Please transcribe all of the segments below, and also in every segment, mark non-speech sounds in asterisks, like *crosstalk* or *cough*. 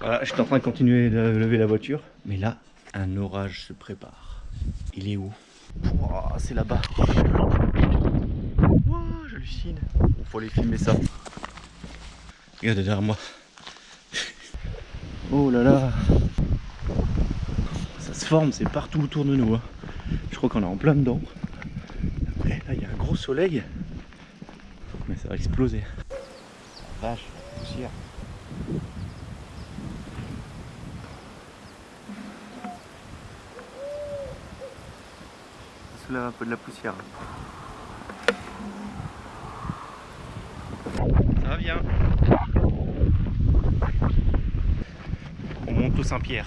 Voilà, je suis en train de continuer de lever la voiture. Mais là, un orage se prépare. Il est où? C'est là-bas. Ouah, J'hallucine. Il faut aller filmer ça. Regardez derrière moi. Oh là là Ça se forme, c'est partout autour de nous. hein. Je crois qu'on est en plein dedans. Après, là, il y a un gros soleil. Mais ça va exploser. Vache, poussière. Un peu de la poussière. Ça va bien. On monte au Saint-Pierre.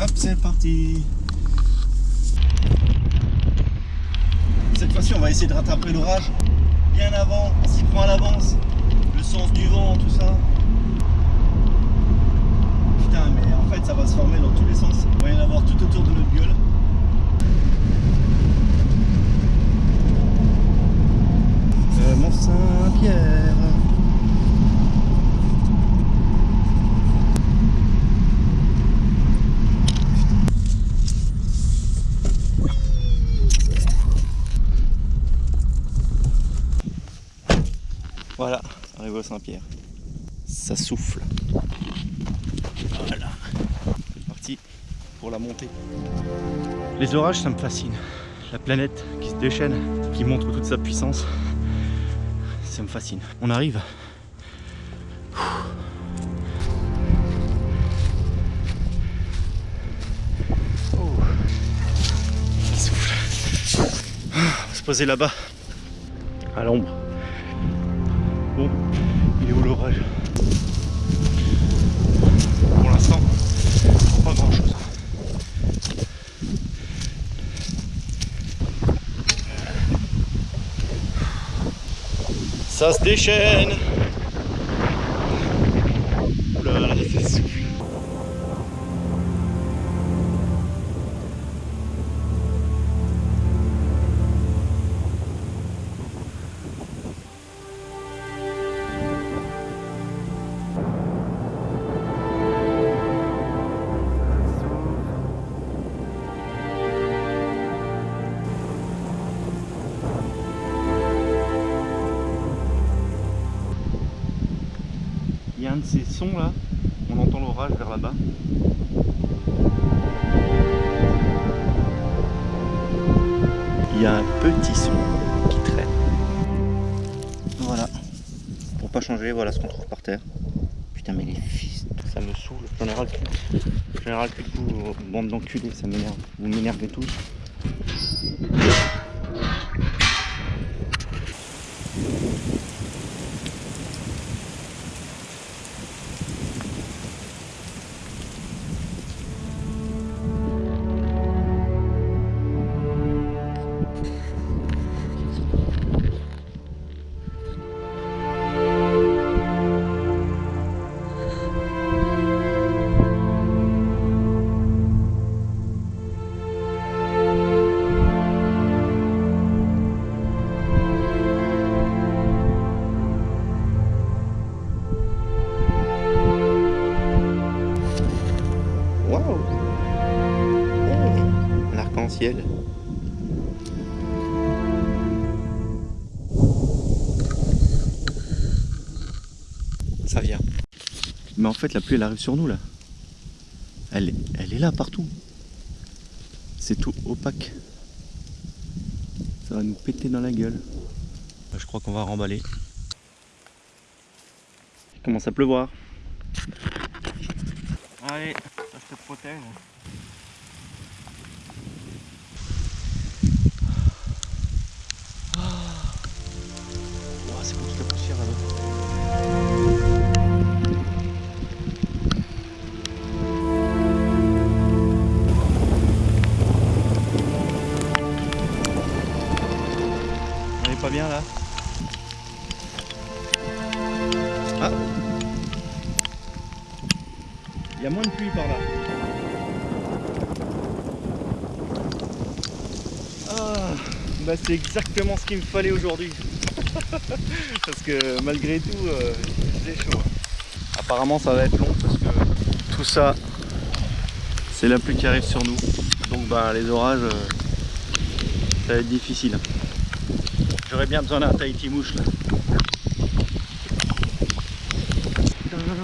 Hop, c'est parti. Cette fois-ci, on va essayer de rattraper l'orage bien avant. On s'y prend à l'avance. Le sens du vent, tout ça. Putain, mais en fait, ça va se former dans tous les sens. Il va y en avoir tout autour de notre gueule. Euh, Mont Saint-Pierre. Voilà, arrivé au Saint-Pierre. Ça souffle. Voilà. C'est parti pour la montée. Les orages, ça me fascine. La planète qui se déchaîne, qui montre toute sa puissance, ça me fascine. On arrive. Ça souffle. On va se poser là-bas, à l'ombre. Bon, il est où l'orage? Pour l'instant, pas grand chose. Ça se déchaîne de ces sons là, on entend l'orage vers là-bas. Il y a un petit son qui traîne. Voilà. Pour pas changer, voilà ce qu'on trouve par terre. Putain mais les fils, ça me saoule. J'en ai ras le cul. J'en ai ras le cul de vous, bande d'enculés, ça m'énerve. Vous m'énervez tous. Waouh Hey, Un arc-en-ciel. Ça vient. Mais en fait, la pluie, elle arrive sur nous, là. Elle, elle est là, partout. C'est tout opaque. Ça va nous péter dans la gueule. Je crois qu'on va remballer. Il commence à pleuvoir. Allez, ça je te protège. Oh, Il y a moins de pluie par là. Ah, bah c'est exactement ce qu'il me fallait aujourd'hui. *laughs* parce que malgré tout, euh, c'est chaud. Apparemment, ça va être long parce que tout ça, c'est la pluie qui arrive sur nous. Donc, bah, les orages, euh, ça va être difficile. J'aurais bien besoin d'un Tahiti mouche là. Ça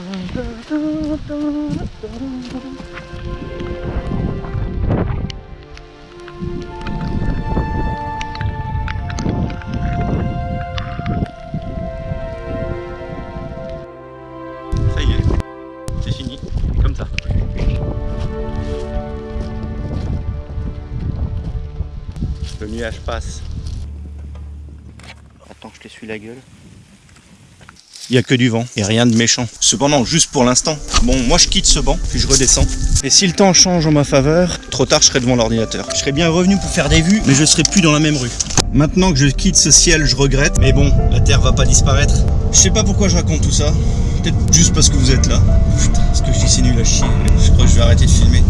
y est, c'est fini, comme ça. Le nuage passe. Attends, je t'essuie la gueule. Il n'y a que du vent et rien de méchant. Cependant, juste pour l'instant. Bon, moi je quitte ce banc, puis je redescends. Et si le temps change en ma faveur, trop tard je serai devant l'ordinateur. Je serai bien revenu pour faire des vues, mais je serai plus dans la même rue. Maintenant que je quitte ce ciel, je regrette. Mais bon, la Terre va pas disparaître. Je sais pas pourquoi je raconte tout ça. Peut-être juste parce que vous êtes là. Putain, parce que je dis c'est nul à chier. Je crois que je vais arrêter de filmer.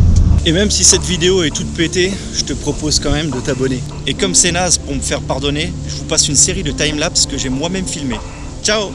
Et même si cette vidéo est toute pétée, je te propose quand même de t'abonner. Et comme c'est naze pour me faire pardonner, je vous passe une série de timelapse que j'ai moi-même filmé. Ciao